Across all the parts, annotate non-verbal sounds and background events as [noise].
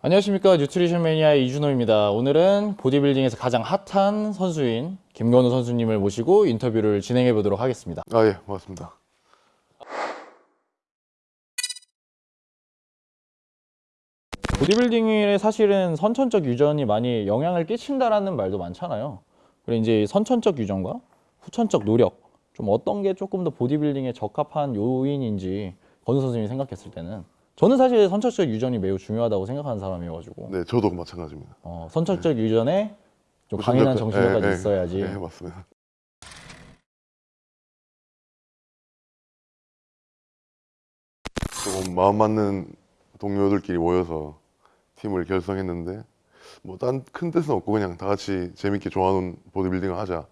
안녕하십니까 뉴트리션 매니아의 이준호입니다. 오늘은 보디빌딩에서 가장 핫한 선수인 김건우 선수님을 모시고 인터뷰를 진행해 보도록 하겠습니다. 아, 예, 맞습니다. 보디빌딩에 사실은 선천적 유전이 많이 영향을 끼친다라는 말도 많잖아요. 그래 이제 선천적 유전과 후천적 노력 좀 어떤 게 조금 더 보디빌딩에 적합한 요인인지 건우 선수님이 생각했을 때는 저는 사실 선천적 유전이 매우 중요하다고 생각하는 사람이어가지고. 네, 저도 마찬가지입니다. 어, 선천적 유전에 좀 강인한 정신력까지 예, 예, 있어야지. 예, 맞습니다. 조금 마음 맞는 동료들끼리 모여서 팀을 결성했는데 뭐 딴 큰 뜻은 없고 그냥 다 같이 재밌게 좋아하는 보디빌딩을 하자.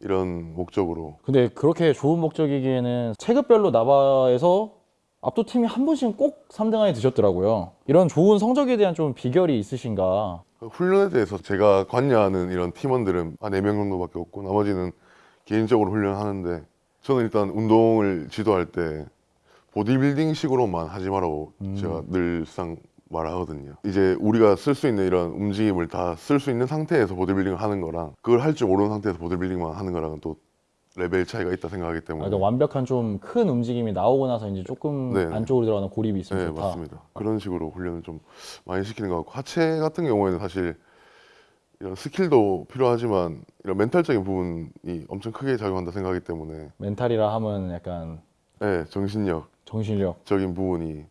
이런 목적으로. 근데 그렇게 좋은 목적이기에는 체급별로 나바에서 압도 팀이 한 분씩 꼭 3등 안에 드셨더라고요. 이런 좋은 성적에 대한 좀 비결이 있으신가? 훈련에 대해서 제가 관여하는 이런 팀원들은 한 4명 정도밖에 없고 나머지는 개인적으로 훈련하는데 저는 일단 운동을 지도할 때 보디빌딩 식으로만 하지 말라고 제가 늘상 말하거든요. 이제 우리가 쓸 수 있는 이런 움직임을 다 쓸 수 있는 상태에서 보디빌딩을 하는 거랑 그걸 할 줄 모르는 상태에서 보디빌딩만 하는 거랑은 또 레벨 차이가 있다 생각하기 때문에 그러니까 완벽한 좀 큰 움직임이 나오고 나서 이제 조금 네. 안쪽으로 들어가는 고립이 있으면 네, 좋다. 맞습니다. 그런 식으로 훈련을 좀 많이 시키는 것 같고 하체 같은 경우에는 사실 이런 스킬도 필요하지만 이런 멘탈적인 부분이 엄청 크게 작용한다 생각하기 때문에 멘탈이라 하면 약간 네, 정신력적인 정신력. 부분이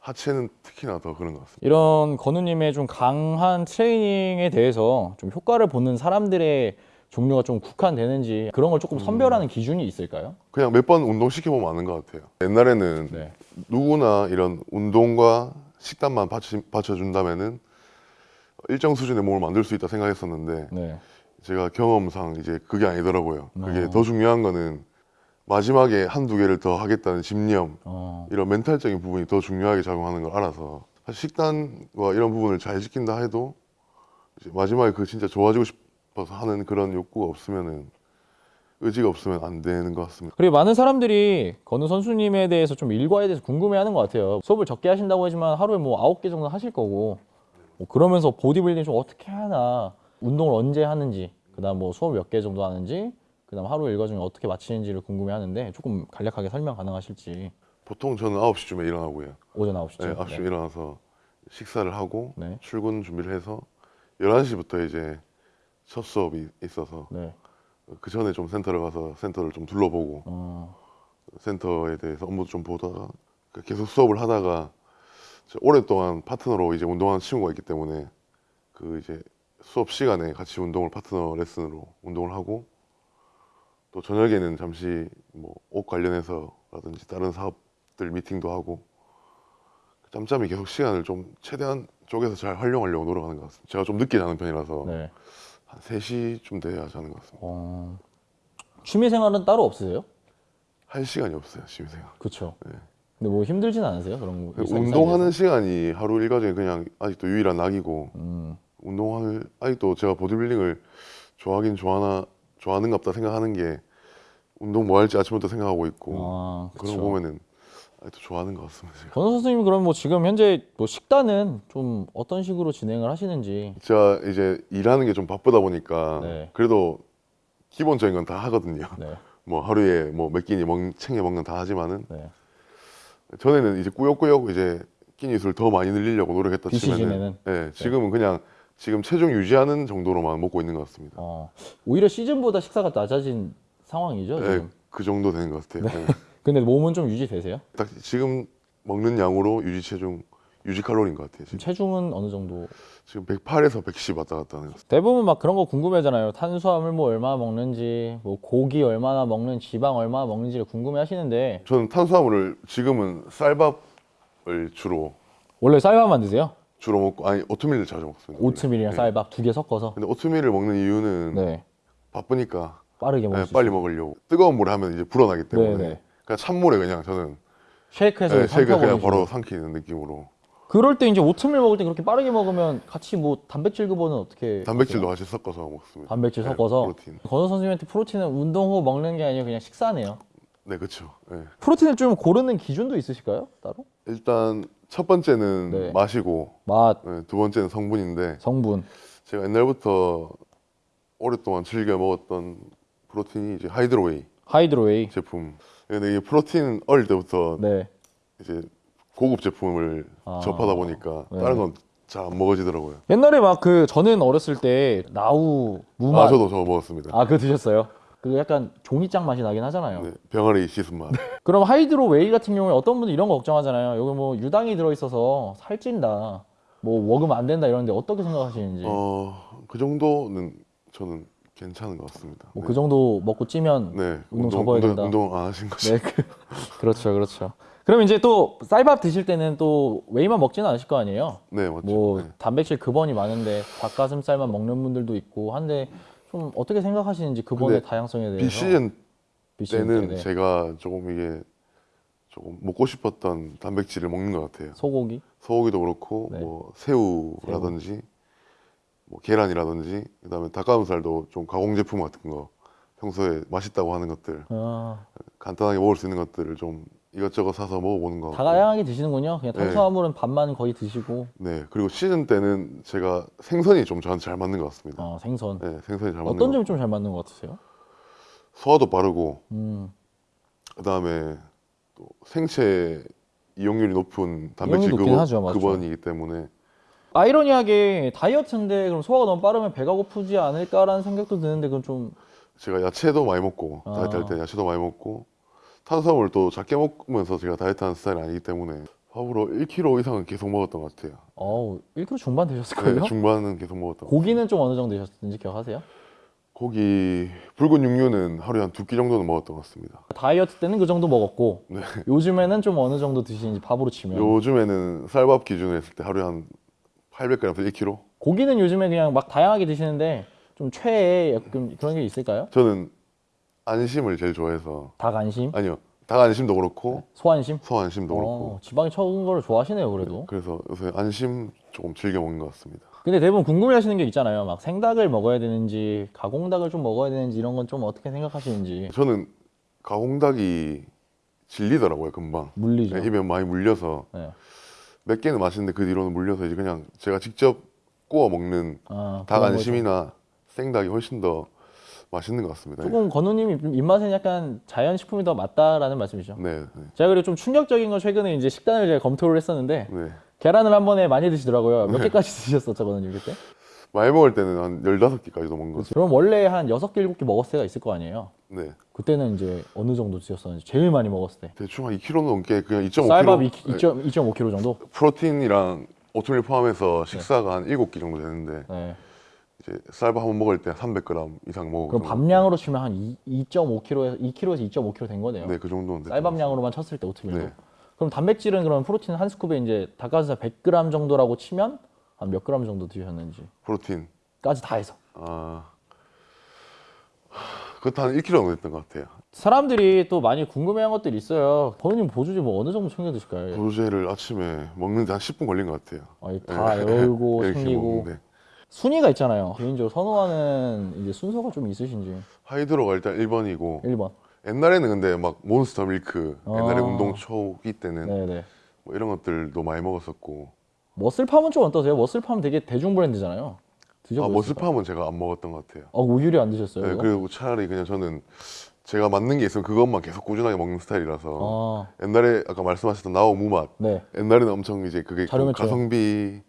하체는 특히나 더 그런 것 같습니다. 이런 건우님의 좀 강한 트레이닝에 대해서 좀 효과를 보는 사람들의 종류가 좀 국한되는지 그런 걸 조금 선별하는 기준이 있을까요? 그냥 몇 번 운동 시켜보면 아는 것 같아요. 옛날에는 네. 누구나 이런 운동과 식단만 받치, 받쳐준다면은 일정 수준의 몸을 만들 수 있다 생각했었는데 네. 제가 경험상 이제 그게 아니더라고요. 그게 어. 더 중요한 거는 마지막에 한두 개를 더 하겠다는 집념, 어. 이런 멘탈적인 부분이 더 중요하게 작용하는 걸 알아서 사실 식단과 이런 부분을 잘 지킨다 해도 마지막에 그 진짜 좋아지고 싶 어서 하는 그런 욕구가 없으면은 의지가 없으면 안 되는 것 같습니다. 그리고 많은 사람들이 건우 선수님에 대해서 좀 일과에 대해서 궁금해하는 것 같아요. 수업을 적게 하신다고 하지만 하루에 뭐 아홉 개 정도 하실 거고 뭐 그러면서 보디빌딩 좀 어떻게 하나 운동을 언제 하는지 그 다음 뭐 수업 몇 개 정도 하는지 그 다음 하루 일과 중에 어떻게 마치는지를 궁금해하는데 조금 간략하게 설명 가능하실지 보통 저는 9시쯤에 일어나고요. 오전 9시쯤 네, 9시에 일어나서 식사를 하고 네. 출근 준비를 해서 11시부터 이제 첫 수업이 있어서 네. 그 전에 좀 센터를 가서 센터를 좀 둘러보고 어, 센터에 대해서 업무도 좀 보다가 그 계속 수업을 하다가 저 오랫동안 파트너로 이제 운동하는 친구가 있기 때문에 그 이제 수업 시간에 같이 운동을 파트너 레슨으로 운동을 하고 또 저녁에는 잠시 뭐 옷 관련해서라든지 다른 사업들 미팅도 하고 짬짬이 계속 시간을 좀 최대한 쪼개서 잘 활용하려고 노력하는 것 같습니다. 제가 좀 늦게 자는 편이라서 네. 한 3시쯤 돼야 자는 것 같습니다. 어, 취미 생활은 따로 없으세요? 할 시간이 없어요, 취미생활. 그렇죠. 네. 근데 뭐 힘들진 않으세요? 그런 거 운동하는 시간이 하루 일과중에 그냥 아직도 유일한 낙이고 음, 운동을 아직도 제가 보디빌딩을 좋아하긴 좋아하나 좋아하는갑다 생각하는 게 운동 뭐 할지 아침부터 생각하고 있고 아, 그런. 거 보면은 좋아하는 것 같습니다. 제가. 건우 선수님 그럼 뭐 지금 현재 뭐 식단은 좀 어떤 식으로 진행을 하시는지 제가 이제 일하는 게 좀 바쁘다 보니까 네. 그래도 기본적인 건 다 하거든요. 네, [laughs] 뭐 하루에 뭐 몇 끼니 먹, 챙겨 먹는 다 하지만은 네. 전에는 이제 꾸역꾸역 이제 끼니 수를 더 많이 늘리려고 노력했다 치면은 비시즌에는? 네, 지금은 그냥 지금 체중 유지하는 정도로만 먹고 있는 것 같습니다. 어, 오히려 시즌보다 식사가 낮아진 상황이죠 네, 지금. 그 정도 되는 것 같아요. [laughs] 네. 근데 몸은 좀 유지되세요? 딱 지금 먹는 양으로 유지 체중, 유지 칼로리인 것 같아요. 지금 체중은 어느 정도? 지금 108에서 110 왔다 갔다 하는. 대부분 막 그런 거 궁금해하잖아요. 탄수화물 뭐 얼마나 먹는지, 뭐 고기 얼마나 먹는, 지방 얼마나 먹는지를 궁금해 하시는데 저는 탄수화물을 지금은 쌀밥을 주로 원래 쌀밥만 드세요? 주로 먹고 아니 오트밀을 자주 먹습니다. 오트밀이랑 네. 쌀밥 두 개 섞어서. 근데 오트밀을 먹는 이유는 네, 바쁘니까 빠르게 먹을 네, 수 빨리. 먹으려고 뜨거운 물에 하면 이제 불어나기 때문에 네, 네. 그냥 찬물에 그냥 저는 쉐이크해서 네, 쉐이크 그냥. 바로 삼키는 느낌으로 그럴 때 이제 오트밀 먹을 때 그렇게 빠르게 먹으면 같이 뭐 단백질 급여는 어떻게? 단백질도 같이 섞어서 먹습니다. 단백질 네, 섞어서. 프로틴. 건우 선생님한테 프로틴은 운동 후 먹는 게 아니고 그냥 식사네요. 네, 그렇죠. 네. 프로틴을 좀 고르는 기준도 있으실까요? 따로? 일단 첫 번째는 네. 맛이고 맛, 네, 두 번째는 성분인데 성분. 제가 옛날부터 오랫동안 즐겨 먹었던 프로틴이 이제 hydro whey hydro whey. 제품. 근데 이게 프로틴 어릴 때부터 네. 이제 고급 제품을 아. 접하다 보니까 네. 다른 건 잘 안 먹어지더라고요. 옛날에 막 그 저는 어렸을 때 나우 무맛 아 저도 저거 먹었습니다. 아, 그거 드셨어요? 그 약간 종이장 맛이 나긴 하잖아요. 네, 병아리 씻은 맛. 그럼 hydro whey 같은 경우에 어떤 분들 이런 거 걱정하잖아요. 여기 뭐 유당이 들어있어서 살찐다. 뭐 먹으면 안 된다 이러는데 어떻게 생각하시는지. 어 그 정도는 저는 괜찮은 것 같습니다. 뭐 네. 그 정도 먹고 찌면 네, 운동 접어야 된다. 운동 안 하신 거죠? 네, 그, [laughs] 그렇죠, 그렇죠. 그럼 이제 또 쌀밥 드실 때는 또 웨이만 먹지는 않으실 거 아니에요? 네, 맞죠. 뭐 네. 단백질 급원이 많은데 닭가슴살만 먹는 분들도 있고 한데 좀 어떻게 생각하시는지 근데 다양성에 대해서 비시즌 때는 때, 네. 제가 조금 이게 조금 먹고 싶었던 단백질을 먹는 것 같아요. 소고기 소고기도 그렇고 네. 뭐 새우라든지 뭐 계란이라든지 그다음에 닭가슴살도 좀 가공 제품 같은 거 평소에 맛있다고 하는 것들 아, 간단하게 먹을 수 있는 것들을 좀 이것저것 사서 먹어보는 거. 다양하게 드시는군요. 그냥 네. 탄수화물은 밥만 거의 드시고 네 그리고 시즌 때는 제가 생선이 좀 저한테 잘 맞는 것 같습니다. 아, 생선 네 생선이 잘 맞는 어떤 것 점이 좀 잘 맞는 것 같으세요? 소화도 빠르고 음, 그다음에 또 생체 이용률이 높은 단백질. 급원이기 때문에 아이러니하게 다이어트인데 그럼 소화가 너무 빠르면 배가 고프지 않을까라는 생각도 드는데 그건 좀 제가 야채도 많이 먹고 아. 다이어트 할 때 야채도 많이 먹고 탄수화물 또 작게 먹으면서 제가 다이어트 하는 스타일이 아니기 때문에 밥으로 1kg 이상은 계속 먹었던 것 같아요. 어우 1kg 중반 되셨을걸요? 네, 중반은 계속 먹었던. 고기는 좀 어느 정도 되셨는지 기억하세요? 고기 붉은 육류는 하루에 한 두 끼 정도는 먹었던 것 같습니다. 다이어트 때는 그 정도 먹었고 네. 요즘에는 좀 어느 정도 드시는지 밥으로 치면 요즘에는 쌀밥 기준으로 했을 때 하루에 한 800g에서 1kg? 고기는 요즘에 그냥 막 다양하게 드시는데 좀 최애 약간 그런 게 있을까요? 저는 안심을 제일 좋아해서 닭 안심, 아니요 닭 안심도 그렇고 소안심. 소 안심도 그렇고 어, 지방이 적은 거를 좋아하시네요 그래도. 그래서 요새 안심 조금 즐겨 먹는 것 같습니다. 근데 대부분 궁금해 하시는 게 있잖아요. 막 생닭을 먹어야 되는지 가공닭을 좀 먹어야 되는지 이런 건 좀 어떻게 생각하시는지 저는 가공닭이 질리더라고요 금방 물리죠. 네, 입에 많이 물려서 네. 몇 개는 맛있는데 그 뒤로는 물려서 이제 그냥 제가 직접 구워 먹는 아, 닭. 안심이나 생닭이 훨씬 더 맛있는 것 같습니다. 조금 건우님 입- 입맛엔 약간 자연 식품이 더 맞다라는 말씀이죠. 네, 네, 제가 그리고 좀 충격적인 건 최근에 이제 식단을 제가 검토를 했었는데 네. 계란을 한 번에 많이 드시더라고요. 몇 개까지 [laughs] 드셨었죠, 건우님 그때? 많이 먹을 때는 한 15개까지도 먹는 것 같아요. 그럼 원래 한 6개, 7개 먹었을 때가 있을 거 아니에요? 네. 그때는 이제 어느 정도 드셨었는지 제일 많이 먹었을 때 대충 한 2kg 넘게 그냥 2.5kg 쌀밥 네. 2.5kg 정도? 프로틴이랑 오트밀 포함해서 식사가 한 7끼 정도 되는데 네. 이제 쌀밥 한 번 먹을 때 300g 이상 먹고 그럼 밤량으로 치면 한 2.5kg에서 2kg에서 2.5kg 된 거네요. 네, 그 정도는 쌀밥량으로만 쳤을 때 오트밀도. 네. 그럼 단백질은 그럼 프로틴 한 스쿱에 이제 닭가슴살 100g 정도라고 치면 한 몇 그램 정도 드셨는지 같아요. 프로틴 까지 다 해서. 아 하, 그것도 한 1kg 정도 됐던 것 같아요. 사람들이 또 많이 궁금해한 것들이 있어요. 버님 보조제 뭐 어느 정도 챙겨 드실까요? 보조제를 아침에 먹는데 한 10분 걸린 것 같아요. 아니, 다 네. 열고 [laughs] 챙기고 먹는데. 순위가 있잖아요. 개인적으로 선호하는 이제 순서가 좀 있으신지. 하이드로가 일단 1번이고 1번. 옛날에는 근데 막 몬스터 밀크 옛날에 아. 운동 초기 때는 네네. 뭐 이런 것들도 많이 먹었었고 머슬팜은 좀 어떠세요? 머슬팜 되게 대중 브랜드잖아요. 아 드셔보셨어요? 머슬팜은 제가 안 먹었던 것 같아요. 아, 오히려 안 드셨어요? 네? 그리고 차라리 그냥 저는 제가 맞는 게 있으면 그것만 계속 꾸준하게 먹는 스타일이라서 아, 옛날에 아까 말씀하셨던 나오 무맛 네. 옛날에는 엄청 이제 그게 좀 저렴했죠. 가성비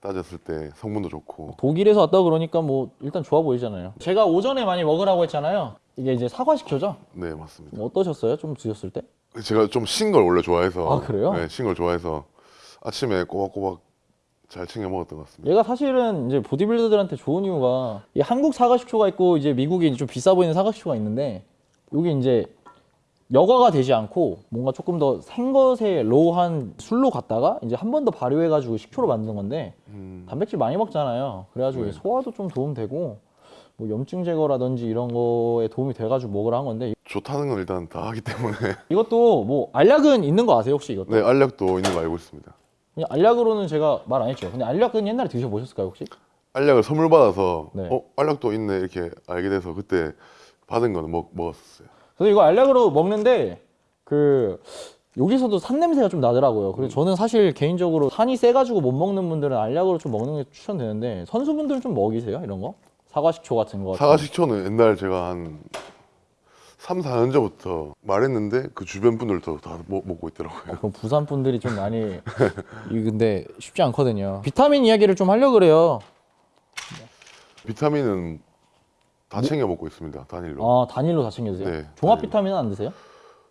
따졌을 때 성분도 좋고 독일에서 왔다 그러니까 뭐 일단 좋아 보이잖아요. 제가 오전에 많이 먹으라고 했잖아요. 이게 이제 사과 식초죠? 네 맞습니다. 뭐 어떠셨어요? 좀 드셨을 때? 제가 좀 신 걸 원래 좋아해서 아, 그래요? 네, 신 걸 좋아해서 아침에 꼬박꼬박 잘 챙겨 먹었던 것 같습니다. 얘가 사실은 이제 보디빌더들한테 좋은 이유가 이 한국 사과 식초가 있고 이제 미국에 이제 좀 비싸 보이는 사과 식초가 있는데 여기 이제 여과가 되지 않고 뭔가 조금 더 생것에 로우한 술로 갔다가 이제 한 번 더 발효해가지고 식초로 만드는 건데 음, 단백질 많이 먹잖아요. 그래가지고 네. 소화도 좀 도움되고 뭐 염증 제거라든지 이런 거에 도움이 돼가지고 먹으라 한 건데 좋다는 건 일단 다 하기 때문에 이것도 뭐 알약은 있는 거 아세요 혹시 이것도? 네 알약도 있는 거 알고 있습니다. 그냥 알약으로는 제가 말 안 했죠. 근데 알약은 옛날에 드셔보셨을까요 혹시? 알약을 선물 받아서 네. 어 알약도 있네 이렇게 알게 돼서 그때 받은 거는 먹, 먹었어요. 그래서 이거 알약으로 먹는데 그 여기서도 산 냄새가 좀 나더라고요. 음. 그래서 저는 사실 개인적으로 산이 세가지고 못 먹는 분들은 알약으로 좀 먹는 게 추천되는데 선수분들은 좀 먹이세요 이런 거? 사과 식초 같은 거. 사과 식초는 옛날 제가 한 3, 4년 전부터 말했는데 그 주변 분들도 다 먹, 먹고 있더라고요. 그럼 부산 분들이 좀 많이 [laughs] 이 근데 쉽지 않거든요. 비타민 이야기를 좀 하려 고 그래요. 비타민은 다 챙겨 먹고 있습니다. 단일로. 아 단일로 다 챙겨 드세요. 네, 종합. 비타민은 안 드세요?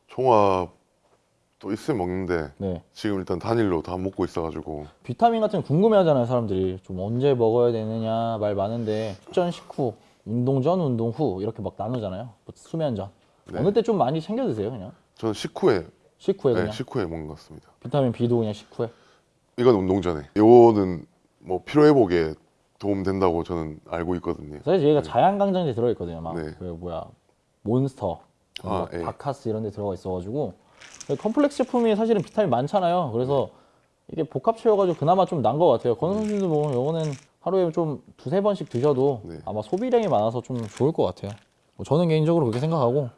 종합도 있으면 먹는데 네. 지금 일단 단일로 다 먹고 있어가지고 비타민 같은 거 궁금해하잖아요 사람들이 좀 언제 먹어야 되느냐 말 많은데 식전 식후 운동 전 운동 후 이렇게 막 나누잖아요 뭐 수면 전 네. 어느 때 좀 많이 챙겨 드세요 그냥 저는 식후에 식후에 네, 그냥 식후에 먹는 것 같습니다. 비타민 B도 그냥 식후에 이건 운동 전에. 요거는 뭐 피로 회복에 도움 된다고 저는 알고 있거든요. 사실 얘가 자양강장제 들어있거든요 막 네. 그 뭐야 몬스터 아, 뭐 예. 바카스 이런 데 들어가 있어가지고 컴플렉스 제품이 사실은 비타민 많잖아요 그래서 이게 복합 채워가지고 그나마 좀 난 것 같아요 권 선수도 뭐 요거는 하루에 좀 두세 번씩 드셔도 네. 아마 소비량이 많아서 좀 좋을 것 같아요 뭐 저는 개인적으로 그렇게 생각하고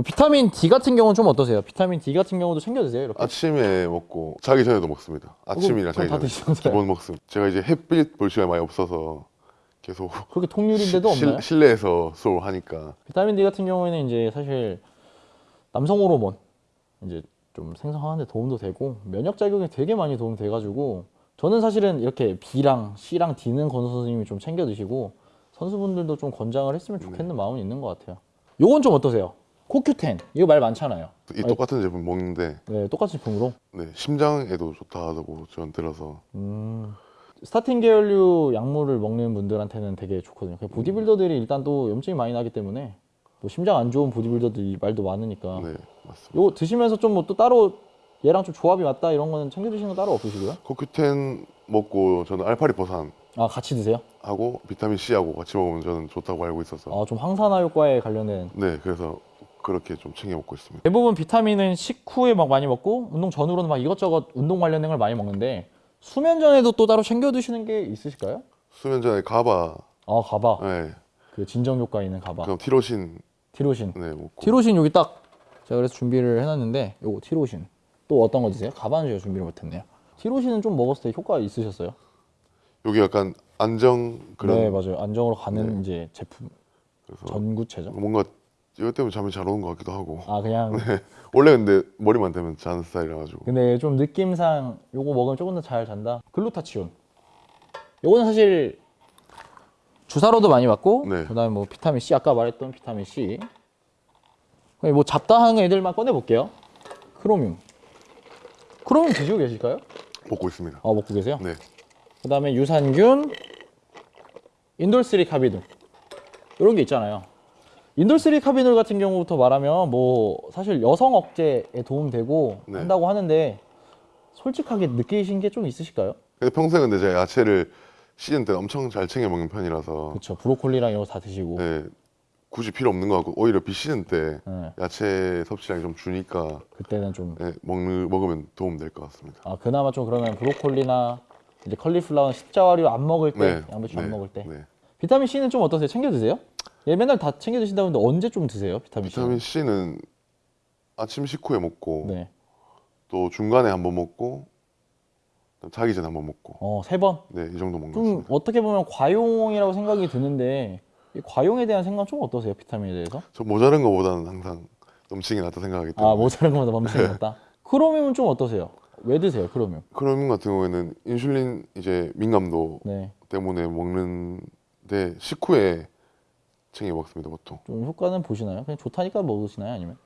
뭐 비타민 D 같은 경우는 좀 어떠세요? 비타민 D 같은 경우도 챙겨 드세요 이렇게 아침에 먹고 자기 전에도 먹습니다. 아침이랑 그럼 자기 다 전에? 기본 먹습니다. 제가 이제 햇빛 볼 시간이 많이 없어서 계속 그렇게 통유리인데도 실- 없나요? 실 내에서 수업을 하니까 비타민 D 같은 경우에는 이제 사실 남성 호르몬 이제 좀 생성하는데 도움도 되고 면역 작용에 되게 많이 도움 돼가지고 저는 사실은 이렇게 B랑 C랑 D는 권 선생님이 좀 챙겨 드시고 선수분들도 좀 권장을 했으면 좋겠는 마음은 있는 것 같아요. 요건 좀 어떠세요? 코큐텐 이거 말 많잖아요. 이 똑같은 제품 먹는데 네, 똑같은 제품으로. 네, 심장에도 좋다고 저는 들어서 음, 스타틴 계열류 약물을 먹는 분들한테는 되게 좋거든요. 그 보디빌더들이 일단 또 염증이 많이 나기 때문에 뭐 심장 안 좋은 보디빌더들이 말도 많으니까 네 맞습니다. 요거 드시면서 좀 뭐 또 따로 얘랑 좀 조합이 맞다 이런 거는 챙겨 드시는 거 따로 없으시고요? 코큐텐 먹고 저는 알파리포산 아 같이 드세요? 하고 비타민 C하고 같이 먹으면 저는 좋다고 알고 있어서 아좀 항산화 효과에 관련된 네 그래서 그렇게 좀 챙겨 먹고 있습니다. 대부분 비타민은 식후에 막 많이 먹고 운동 전후로는 막 이것저것 운동 관련된 걸 많이 먹는데 수면 전에도 또 따로 챙겨 드시는 게 있으실까요? 수면 전에 가바, 아 가바. 네, 그 진정 효과 있는 가바. 그럼 티로신. 티로신. 네 먹고. 티로신 여기 딱 제가 그래서 준비를 해놨는데 요거 티로신. 또 어떤 거 드세요? 가바는 제가 준비를 못했네요. 티로신은 좀 먹었을 때 효과 있으셨어요? 여기 약간 안정 그런 네 맞아요. 안정으로 가는 네. 이제 제품. 전구체죠? 뭔가 이것 때문에 잠이 잘 오는 것 같기도 하고. 아 그냥 [laughs] 원래 근데 머리만 대면 자는 스타일이라 가지고. 근데 좀 느낌상 요거 먹으면 조금 더 잘 잔다? 글루타치온. 요거는 사실 주사로도 많이 맞고 네. 그다음에 뭐 비타민 C 아까 말했던 비타민 C. 뭐 잡다한 애들만 꺼내 볼게요. 크로뮴. 크로뮴 드시고 계실까요? 먹고 있습니다. 아 먹고 계세요? 네, 그다음에 유산균 인돌스리 카비놀 이런 게 있잖아요 인돌스리 카비놀 같은 경우부터 말하면 뭐 사실 여성 억제에 도움되고 네. 한다고 하는데 솔직하게 느끼신 게 좀 있으실까요? 평소에 근데 제가 야채를 시즌 때 엄청 잘 챙겨 먹는 편이라서 그렇죠 브로콜리랑 이런 거 다 드시고 네, 굳이 필요 없는 것 같고 오히려 비시즌 때 네, 야채 섭취량이 좀 주니까 그때는 좀 네, 먹는 먹으면 도움 될 것 같습니다. 아, 그나마 좀 그러면 브로콜리나 이제 컬리플라워 십자와류 안 먹을 때 네, 양배추 네, 안 먹을 때 네. 비타민 C는 좀 어떠세요? 챙겨 드세요? 얘 맨날 다 챙겨 드신다고 했는데 언제 좀 드세요? 비타민 C? 비타민 C는 아침 식후에 먹고 네. 또 중간에 한 번 먹고 자기 전에 한 번 먹고 어, 세 번. 네 이 정도 먹는 것좀 같습니다. 어떻게 보면 과용이라고 생각이 드는데 이 과용에 대한 생각 좀 어떠세요? 비타민에 대해서? 저 모자른 것보다는 항상 넘치게 낫다 생각하기 때문에 아 모자란 것보다 멈추는 것 같다. 크로뮴은 좀 어떠세요? 왜 드세요? 크로뮴? 크로민 같은 경우에는 인슐린 이제 민감도 네, 때문에 먹는데 식후에 챙겨 먹습니다 보통. 좀 효과는 보시나요? 그냥 좋다니까 먹으시나요? 아니면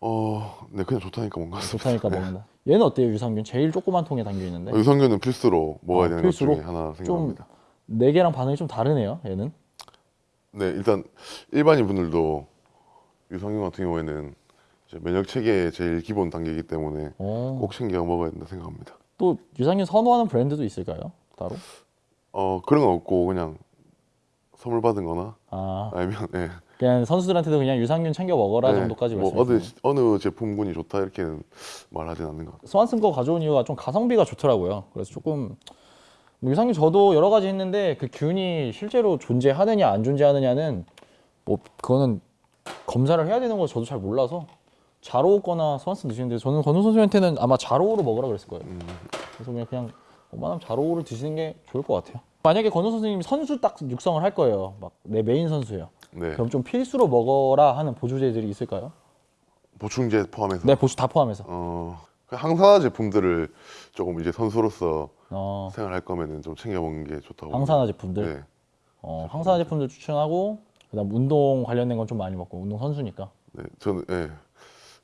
어, 네 그냥 좋다니까 같습니다. 좋다니까 [laughs] 먹는다. 얘는 어때요? 유산균 제일 조그만 통에 담겨 있는데 어, 유산균은 필수로 먹어야 아, 되는 필수로? 것 중에 하나 생각합니다. 네 개랑 반응이 좀 다르네요. 얘는 네 일단 일반인 분들도 유산균 같은 경우에는 면역 체계의 제일 기본 단계이기 때문에 어, 꼭 챙겨 먹어야 된다 생각합니다. 또 유산균 선호하는 브랜드도 있을까요? 따로? 어 그런 건 없고 그냥 선물 받은 거나 아 아니면 네. 그냥 선수들한테도 그냥 유산균 챙겨 먹어라 네, 정도까지 뭐 말씀하시네요. 어느 어느 제품군이 좋다 이렇게는 말하진 않는 것 같아요. 스완슨 거 가져온 이유가 좀 가성비가 좋더라고요. 그래서 조금 뭐 유산균 저도 여러 가지 했는데 그 균이 실제로 존재하느냐 안 존재하느냐는 뭐 그거는 검사를 해야 되는 거 저도 잘 몰라서 자로 거나 소환스 드시는데 저는 건우 선수한테는 아마 자로우로 먹으라 그랬을 거예요. 그래서 그냥 그냥 웬만하면 자로우를 드시는 게 좋을 것 같아요. 만약에 건우 선수님이 선수 딱 육성을 할 거예요. 막 내 메인 선수예요. 네. 그럼 좀 필수로 먹어라 하는 보조제들이 있을까요? 보충제 포함해서 네, 보조 다 포함해서. 어, 그 항산화 제품들을 조금 이제 선수로서 어, 생활할 거면은 좀 챙겨 먹는 게 좋다고. 항산화 제품들. 네. 어, 항산화 제품들 추천하고 그다음 운동 관련된 건 좀 많이 먹고 운동 선수니까. 네. 저는 예.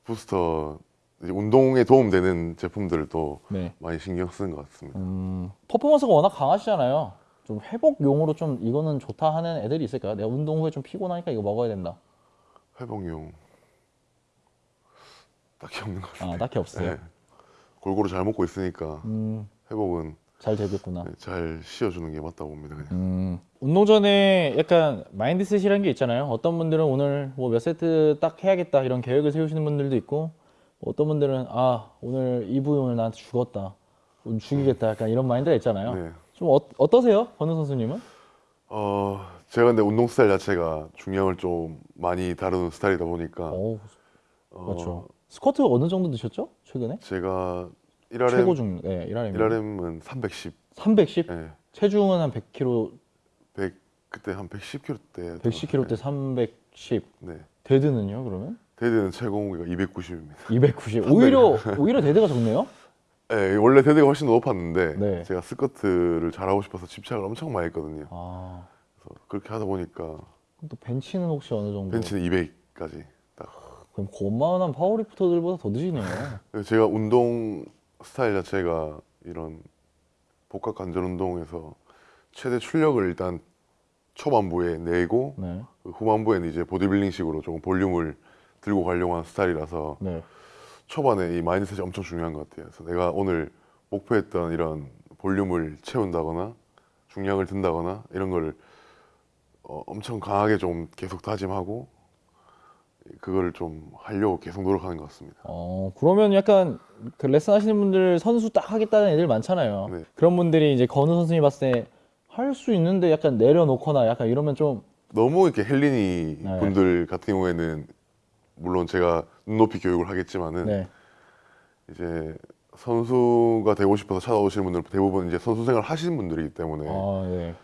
부스터 이제 운동에 도움되는 제품들을 또 네. 많이 신경 쓰는 것 같습니다. 음, 퍼포먼스가 워낙 강하시잖아요. 좀 회복용으로 좀 이거는 좋다 하는 애들이 있을까요? 내가 운동 후에 좀 피곤하니까 이거 먹어야 된다. 회복용 딱히 없는 것 같아요. 아, 딱히 없어요. 네. 골고루 잘 먹고 있으니까 음, 회복은 잘 되겠구나. 네, 잘 씌워주는 게 맞다고 봅니다. 그냥. 음, 운동 전에 약간 마인드셋이라는 게 있잖아요. 어떤 분들은 오늘 뭐 몇 세트 딱 해야겠다 이런 계획을 세우시는 분들도 있고 어떤 분들은 아 오늘 이 부위 오늘 나한테 죽었다. 오늘 죽이겠다 약간 이런 마인드가 있잖아요. 네. 좀 어, 어떠세요? 권우 선수님은? 어, 제가 근데 운동 스타일 자체가 중량을 좀 많이 다루는 스타일이다 보니까 오, 어, 그렇죠. 스쿼트 어느 정도 드셨죠? 최근에? 제가 1RM 최고 중, 네, 1RM. 1RM은 310. 310? 예. 체중은 한 100kg, 100 그때 한 110kg 때 110kg 때 310. 네. dead는요, 그러면? dead는 최고 무게가 290입니다. 290. 오히려 오히려 dead가 적네요. 예, 원래 dead가 훨씬 더 높았는데 네. 제가 스쿼트를 잘하고 싶어서 집착을 엄청 많이 했거든요. 아, 그래서 그렇게 하다 보니까 그럼 또 벤치는 혹시 어느 정도? 벤치는 200까지 딱. 그럼 고만한 powerlifter들보다 더 드시네요. 그래서 [laughs] 제가 운동 스타일 자체가 이런 복합 관절 운동에서 최대 출력을 일단 초반부에 내고 네, 그 후반부에는 이제 보디빌딩식으로 조금 볼륨을 들고 가려고 하는 스타일이라서 네. 초반에 이 마인드셋이 엄청 중요한 것 같아요. 그래서 내가 오늘 목표했던 이런 볼륨을 채운다거나 중량을 든다거나 이런 걸 어, 엄청 강하게 좀 계속 다짐하고 그걸 좀 하려고 계속 노력하는 것 같습니다. 어, 그러면 약간 그 레슨 하시는 분들 선수 딱 하겠다는 애들 많잖아요. 네. 그런 분들이 이제 건우 선수님 봤을 때 할 수 있는데 약간 내려놓거나 약간 이러면 좀 너무 이렇게 헬리니 네. 분들 같은 경우에는 물론 제가 눈높이 교육을 하겠지만은 네. 이제 선수가 되고 싶어서 찾아오시는 분들 대부분 이제 선수 생활 하시는 분들이기 때문에 아, 네.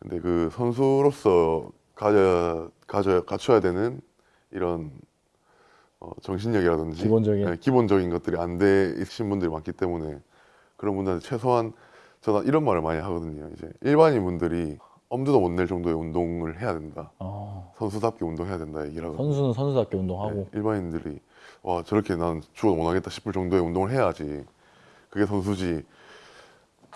근데 그 선수로서 가져 가져 갖춰야 되는 이런 어, 정신력이라든지 기본적인. 네, 기본적인 것들이 안 돼 있으신 분들이 많기 때문에 그런 분들한테 최소한 저는 이런 말을 많이 하거든요. 이제 일반인 분들이 엄두도 못 낼 정도의 운동을 해야 된다. 아, 선수답게 운동해야 된다 얘기를 하거든요. 선수는 선수답게 운동하고. 네, 일반인들이 와 저렇게 난 죽어도 못하겠다 싶을 정도의 운동을 해야지 그게 선수지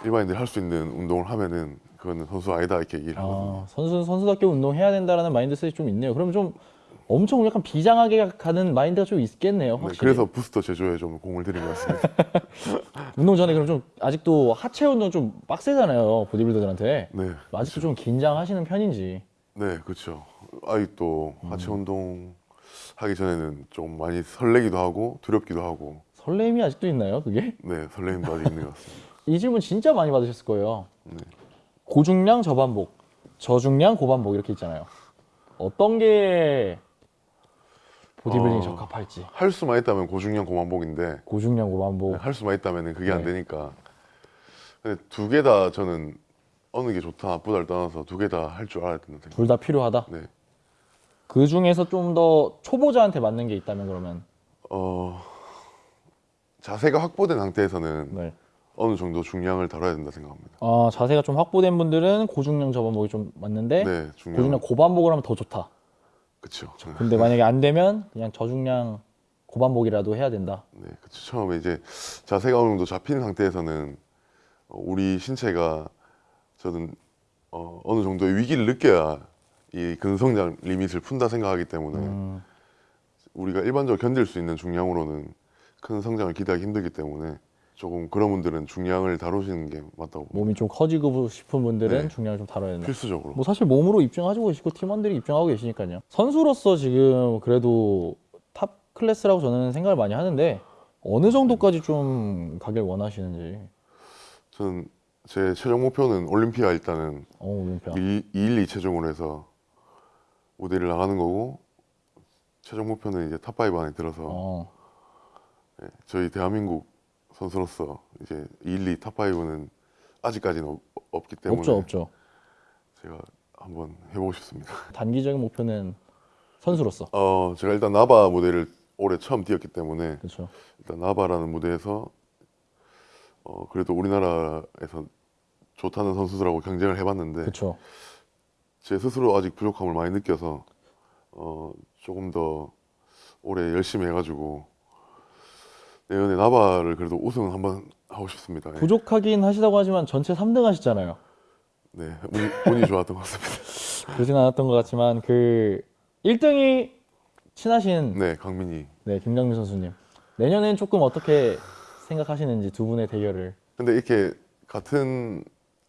일반인들이 할 수 있는 운동을 하면은 그거는 선수 아니다 이렇게 얘기를 하거든요. 아, 선수는 선수답게 운동해야 된다라는 마인드셋이 좀 있네요. 그러면 좀 엄청 약간 비장하게 가는 마인드가 좀 있겠네요. 네, 확실히. 그래서 부스터 제조에 좀 공을 들인 것 같습니다. [laughs] 운동 전에 그럼 좀 아직도 하체 운동 좀 빡세잖아요. 보디빌더들한테. 네, 아직도 좀 긴장하시는 편인지. 네, 그렇죠. 아직도 음. 하체 운동 하기 전에는 좀 많이 설레기도 하고 두렵기도 하고 설렘이 아직도 있나요, 그게? 네 설레임도 아직 있는 것 같습니다. [laughs] 이 질문 진짜 많이 받으셨을 거예요. 네. 고중량 저반복, 저중량 고반복 이렇게 있잖아요. 어떤 게 보디빌딩에 어. 적합할지. 할 수만 있다면 고중량 고만복인데 고중량 고반복. 네, 할 수만 있다면 그게 안 네. 되니까 근데 두 개 다 저는 어느 게 좋다 나쁘다를 떠나서 두 개 다 할 줄 알아야 된다. 둘 다 필요하다. 네. 그 중에서 좀 더 초보자한테 맞는 게 있다면 그러면 어 자세가 확보된 상태에서는 네. 어느 정도 중량을 다뤄야 된다 생각합니다. 어, 자세가 좀 확보된 분들은 고중량 저반복이 좀 맞는데 네, 중량. 고중량 고반복을 하면 더 좋다. 그렇죠. 근데 만약에 안 되면 그냥 저중량 고반복이라도 해야 된다. 네, 그쵸. 처음에 이제 자세가 어느 정도 잡힌 상태에서는 어, 우리 신체가 저는 어, 어느 정도의 위기를 느껴야 이 근성장 리밋을 푼다 생각하기 때문에 음, 우리가 일반적으로 견딜 수 있는 중량으로는 큰 성장을 기대하기 힘들기 때문에 조금 그런 분들은 중량을 다루시는 게 맞다고. 몸이 좀 커지고 싶은 분들은 네. 중량을 좀 다뤄야 된다. 필수적으로. 뭐 사실 몸으로 입증하고 계시고 팀원들이 입증하고 계시니까요. 선수로서 지금 그래도 top class라고 저는 생각을 많이 하는데 어느 정도까지 좀 가길 원하시는지. 저는 제 최종 목표는 올림피아 일단은 어, 올림피아. 212 체중으로 해서 무대를 나가는 거고 최종 목표는 이제 top 5 안에 들어서 어, 예, 저희 대한민국 선수로서 이제 1, 2 top 5는 아직까지는 없, 없기 때문에 없죠, 없죠. 제가 한번 해보고 싶습니다. [laughs] 단기적인 목표는 선수로서. 어, 제가 일단 나바 무대를 올해 처음 뛰었기 때문에 그렇죠. 일단 나바라는 무대에서 어, 그래도 우리나라에서 좋다는 선수들하고 경쟁을 해봤는데 그렇죠. 제 스스로 아직 부족함을 많이 느껴서 어, 조금 더 올해 열심히 해가지고 내년에 나바를 그래도 우승 한번 하고 싶습니다. 예. 부족하긴 하시다고 하지만 전체 3등 하시잖아요. 네, 운, 운이 좋았던 것 같습니다. [laughs] 그러진 않았던 것 같지만 그 1등이 친하신 네, 강민이. 네, 김강민 선수님. 내년엔 조금 어떻게 생각하시는지 두 분의 대결을. 근데 이렇게 같은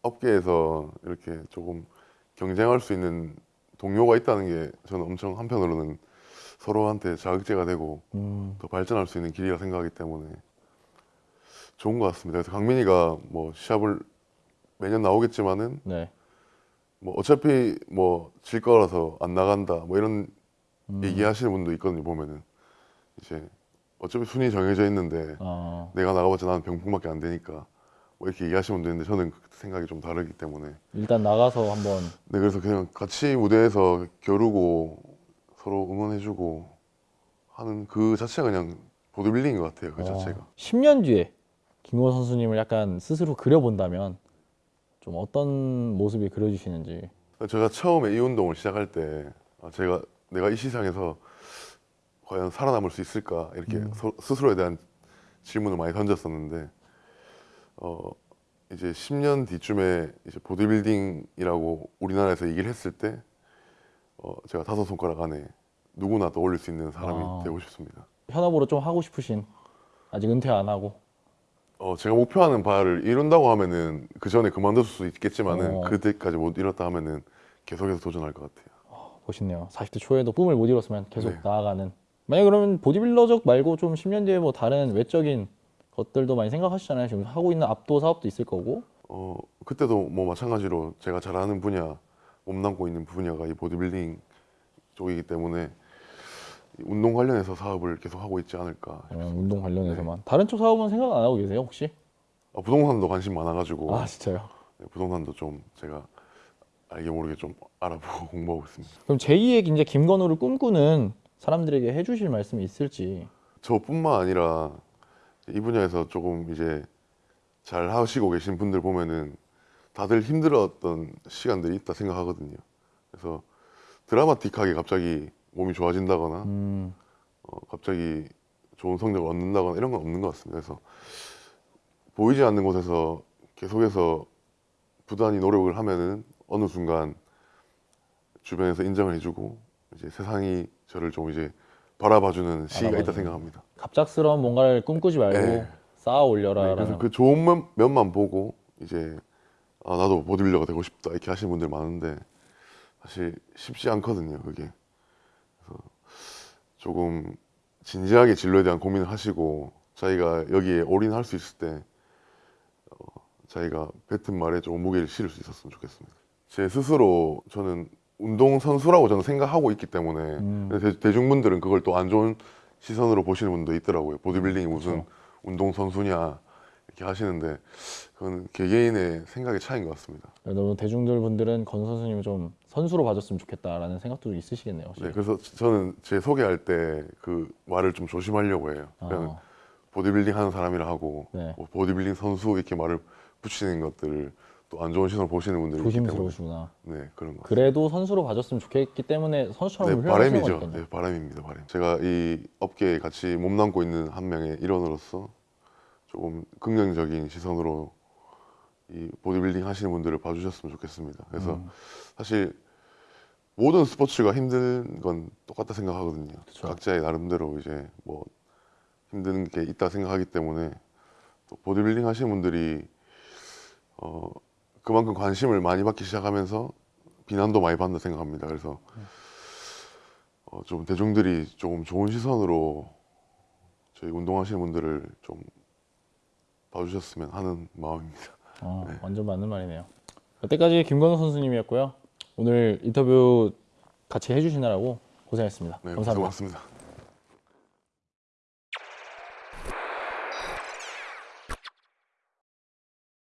업계에서 이렇게 조금 경쟁할 수 있는 동료가 있다는 게 저는 엄청 한편으로는 서로한테 자극제가 되고 음, 더 발전할 수 있는 길이라 생각하기 때문에 좋은 것 같습니다. 그래서 강민이가 뭐 시합을 매년 나오겠지만은 네. 뭐 어차피 뭐 질 거라서 안 나간다 뭐 이런 음, 얘기하시는 분도 있거든요 보면은. 이제 어차피 순위 정해져 있는데 어, 내가 나가봤자 나는 병풍밖에 안 되니까 뭐 이렇게 얘기하시는 분도 있는데 저는 그 생각이 좀 다르기 때문에. 일단 나가서 한번. 네 그래서 그냥 같이 무대에서 겨루고 서로 응원해주고 하는 그 자체가 그냥 보드빌딩인 것 같아요 그 자체가 어, 10년 뒤에 김건 선수님을 약간 스스로 그려본다면 좀 어떤 모습이 그려지시는지. 제가 처음에 이 운동을 시작할 때 아, 제가 내가 이 시상에서 과연 살아남을 수 있을까 이렇게 음. 서- 스스로에 대한 질문을 많이 던졌었는데 어 이제 10년 뒤쯤에 이제 보디빌딩이라고 우리나라에서 얘기를 했을 때 어, 제가 다섯 손가락 안에 누구나 떠올릴 수 있는 사람이 아. 되고 싶습니다. 현업으로 좀 하고 싶으신 아직 은퇴 안 하고 어, 제가 목표하는 바를 이룬다고 하면은 그 전에 그만둘 수 있겠지만은 어. 그때까지 못 이뤘다 하면은 계속해서 도전할 것 같아요. 멋있네요. 40대 초에도 꿈을 못 이뤘으면 계속 네. 나아가는. 만약 그러면 보디빌더적 말고 좀 10년 뒤에 뭐 다른 외적인 것들도 많이 생각하시잖아요. 지금 하고 있는 압도 사업도 있을 거고. 어 그때도 뭐 마찬가지로 제가 잘하는 분야 몸담고 있는 분야가 이 보디빌딩 쪽이기 때문에 이 운동 관련해서 사업을 계속 하고 있지 않을까. 어, 운동 관련해서만. 다른 쪽 사업은 생각 안 하고 계세요 혹시? 아, 부동산도 관심 많아가지고 아 진짜요? 네, 부동산도 좀 제가 알게 모르게 좀 알아보고 [laughs] 공부하고 있습니다. 그럼 제2의 이제 김건우를 꿈꾸는 사람들에게 해주실 말씀이 있을지. 저뿐만 아니라 이 분야에서 조금 이제 잘 하시고 계신 분들 보면은 다들 힘들었던 시간들이 있다 생각하거든요. 그래서 드라마틱하게 갑자기 몸이 좋아진다거나 음, 어, 갑자기 좋은 성적을 얻는다거나 이런 건 없는 것 같습니다. 그래서 보이지 않는 곳에서 계속해서 부단히 노력을 하면은 어느 순간 주변에서 인정을 해주고 이제 세상이 저를 좀 이제 바라봐주는 시기가 있다 바라봐주는. 생각합니다. 갑작스러운 뭔가를 꿈꾸지 말고 네. 쌓아 네, 올려라라는. 그래서 그 좋은 면, 면만 보고 이제 아 나도 보디빌더가 되고 싶다 이렇게 하시는 분들 많은데 사실 쉽지 않거든요 그게 그래서 조금 진지하게 진로에 대한 고민을 하시고 자기가 여기에 올인할 수 있을 때 어, 자기가 뱉은 말에 좀 무게를 실을 수 있었으면 좋겠습니다 제 스스로 저는 운동 선수라고 저는 생각하고 있기 때문에 음. 대, 대중분들은 그걸 또 안 좋은 시선으로 보시는 분도 있더라고요 보디빌딩이 무슨 그쵸. 운동 선수냐 이렇게 하시는데 그건 개개인의 생각의 차이인 것 같습니다. 너무 대중들 분들은 건우 선수님을 좀 선수로 봐줬으면 좋겠다라는 생각도 있으시겠네요. 혹시. 네, 그래서 저는 제 소개할 때 그 말을 좀 조심하려고 해요. 그냥 아, 보디빌딩 하는 사람이라 하고 네. 뭐 보디빌딩 선수 이렇게 말을 붙이는 것들을 또 안 좋은 시선을 보시는 분들이 조심스러우시구나. 네 그런 거. 그래도 선수로 봐줬으면 좋겠기 때문에 선수처럼 네, 바람이죠. 네, 바람입니다. 바람. 제가 이 업계에 같이 몸담고 있는 한 명의 일원으로서 조금 긍정적인 시선으로 이 보디빌딩 하시는 분들을 봐주셨으면 좋겠습니다. 그래서 음. 사실 모든 스포츠가 힘든 건 똑같다 생각하거든요. 그쵸. 각자의 나름대로 이제 뭐 힘든 게 있다 생각하기 때문에 또 보디빌딩 하시는 분들이 어 그만큼 관심을 많이 받기 시작하면서 비난도 많이 받는다 생각합니다. 그래서 어, 좀 대중들이 조금 좋은 시선으로 저희 운동하시는 분들을 좀 봐주셨으면 하는 마음입니다. 어, [laughs] 네. 완전 맞는 말이네요. 여태까지 김건우 선수님이었고요. 오늘 인터뷰 같이 해주시느라고 고생했습니다. 네, 감사합니다. 고생 많습니다.